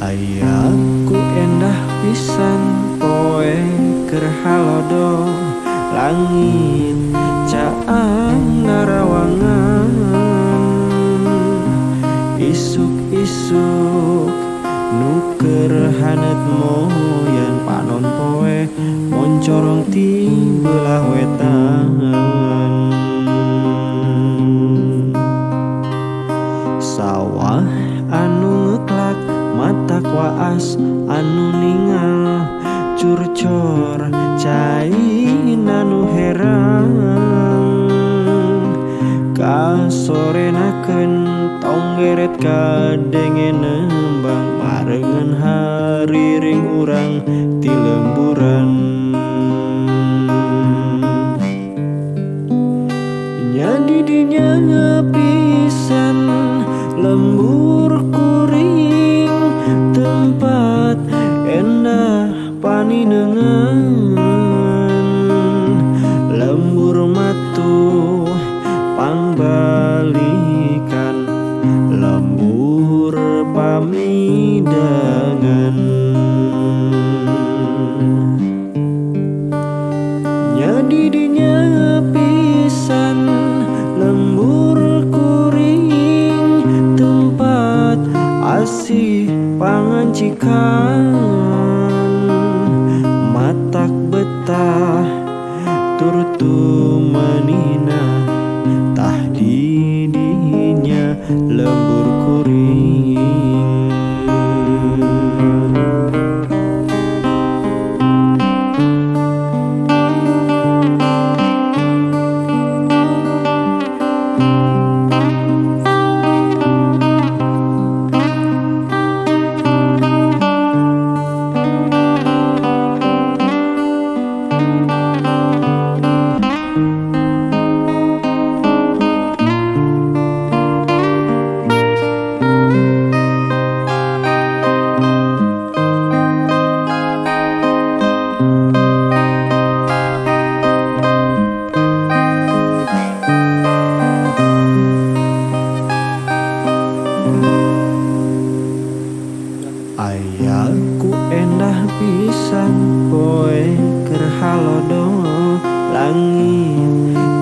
Ayah. Ku endah pisan poe kerhalodo langit caang narawangan isuk-isuk nuker hanet moyan panon poe. Moncorong ti belah wetan. waas anu ningal curcor cain anu herang. Kasorenakeun tonggeret kadenge nembang marengan hariring urang tempat asih pangancikan. Matak betah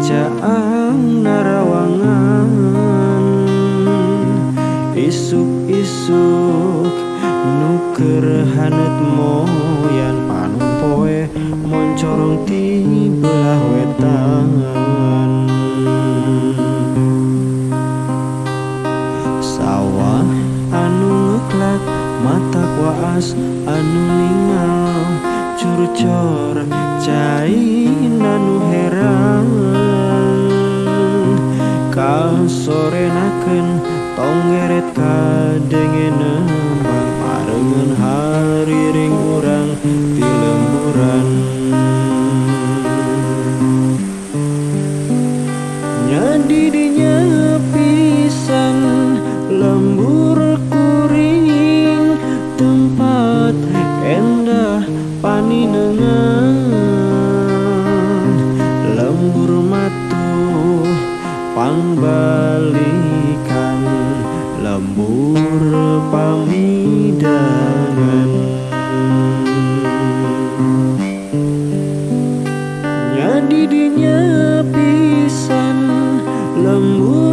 caang narawangan. Isuk-isuk nuker hanet moyan. Panon poe moncorong ti belah wetan. Sawah anu ngeklak mata kuas anu ningal curcor cai Tông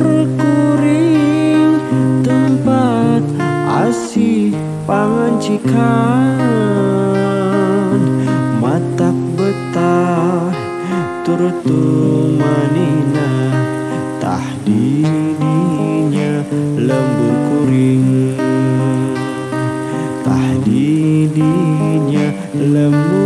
kuring tempat asih pangancikan matak betah turtu manina tah didinya lembur kuring. Tah didinya lembur